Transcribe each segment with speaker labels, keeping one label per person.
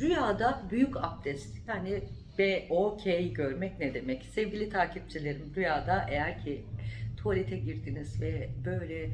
Speaker 1: Rüyada büyük abdest yani B-O-K görmek ne demek? Sevgili takipçilerim rüyada eğer ki tuvalete girdiniz ve böyle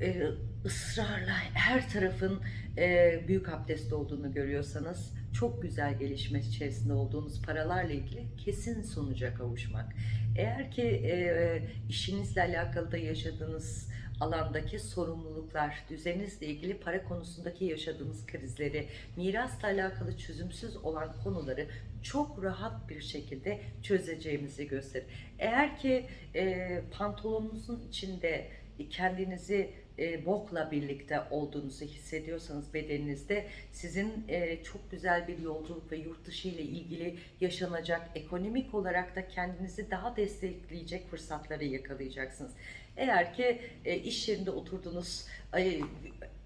Speaker 1: e, ısrarla her tarafın e, büyük abdest olduğunu görüyorsanız çok güzel gelişme içerisinde olduğunuz paralarla ilgili kesin sonuca kavuşmak. Eğer ki e, işinizle alakalı da yaşadığınız alandaki sorumluluklar, düzeninizle ilgili para konusundaki yaşadığınız krizleri, mirasla alakalı çözümsüz olan konuları çok rahat bir şekilde çözeceğimizi gösterir. Eğer ki e, pantolonunuzun içinde kendinizi e, bokla birlikte olduğunuzu hissediyorsanız bedeninizde sizin e, çok güzel bir yolculuk ve yurt dışı ile ilgili yaşanacak ekonomik olarak da kendinizi daha destekleyecek fırsatları yakalayacaksınız. Eğer ki e, iş yerinde oturdunuz, e,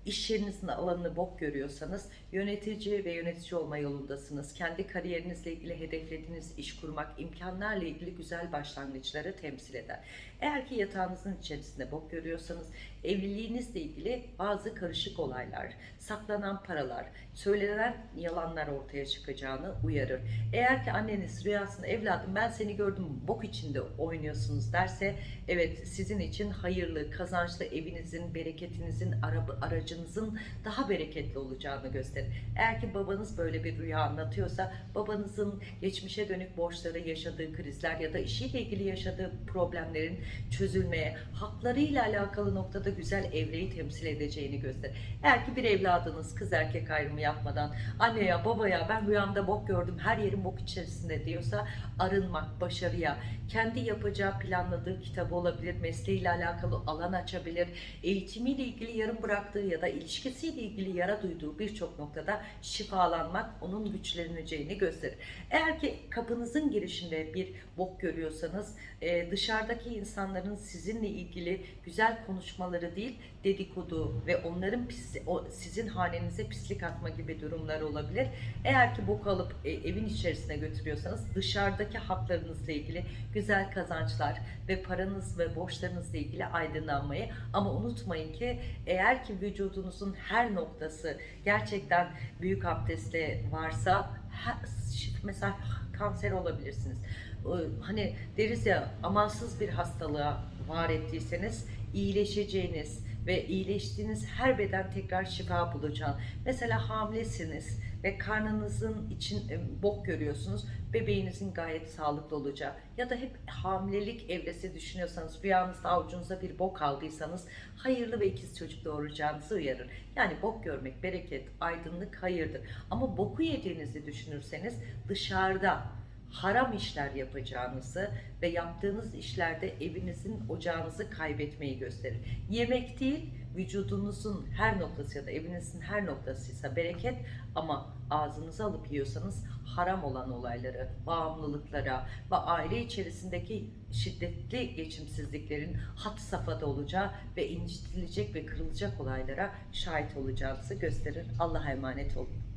Speaker 1: iş yerinizin alanını bok görüyorsanız yönetici ve yönetici olma yolundasınız. Kendi kariyerinizle ilgili hedeflediğiniz iş kurmak, imkanlarla ilgili güzel başlangıçları temsil eder. Eğer ki yatağınızın içerisinde bok görüyorsanız evliliğinizle ilgili bazı karışık olaylar, saklanan paralar, söylenen yalanlar ortaya çıkacağını uyarır. Eğer ki anneniz rüyasında evladım ben seni gördüm bok içinde oynuyorsunuz derse evet sizin için hayırlı, kazançlı evinizin, bereketinizin, araba, aracınızın daha bereketli olacağını gösterir. Eğer ki babanız böyle bir rüya anlatıyorsa babanızın geçmişe dönük borçları, yaşadığı krizler ya da işiyle ilgili yaşadığı problemlerin çözülmeye, haklarıyla alakalı noktada güzel evreyi temsil edeceğini gösterir. Eğer ki bir evladınız kız erkek ayrımı yapmadan anne ya baba ben rüyamda bok gördüm her yerim bok içerisinde diyorsa arınmak, başarıya, kendi yapacağı planladığı kitabı olabilir, mesleğiyle alakalı alan açabilir, eğitimiyle ilgili yarım bıraktığı ya da ilişkisiyle ilgili yara duyduğu birçok noktada şifalanmak onun güçleneceğini gösterir. Eğer ki kapınızın girişinde bir bok görüyorsanız e, dışarıdaki insanların sizinle ilgili güzel konuşmaları değil dedikodu ve onların pis, o, sizin hanenize pislik atma gibi durumlar olabilir. Eğer ki bok alıp e, evin içerisine götürüyorsanız dışarıdaki haklarınızla ilgili güzel kazançlar ve paranız ve borçlarınızla ilgili aydınlanmayı ama unutmayın ki eğer ki vücudunuzun her noktası gerçekten büyük abdestle varsa mesela kanser olabilirsiniz. Hani deriz ya amansız bir hastalığa var ettiyseniz iyileşeceğiniz ve iyileştiğiniz her beden tekrar şifa bulacağını. Mesela hamilesiniz ve karnınızın için bok görüyorsunuz. Bebeğinizin gayet sağlıklı olacağı ya da hep hamilelik evresi düşünüyorsanız rüyanızda avucunuza bir bok aldıysanız hayırlı ve ikiz çocuk doğuracağınızı uyarır. Yani bok görmek bereket, aydınlık hayırdır. Ama boku yediğinizi düşünürseniz dışarıda haram işler yapacağınızı ve yaptığınız işlerde evinizin ocağınızı kaybetmeyi gösterir. Yemek değil, vücudunuzun her noktası ya da evinizin her noktasıysa bereket ama ağzınıza alıp yiyorsanız haram olan olayları, bağımlılıklara ve aile içerisindeki şiddetli geçimsizliklerin hat safhada olacağı ve incitilecek ve kırılacak olaylara şahit olacağınızı gösterir. Allah'a emanet olun.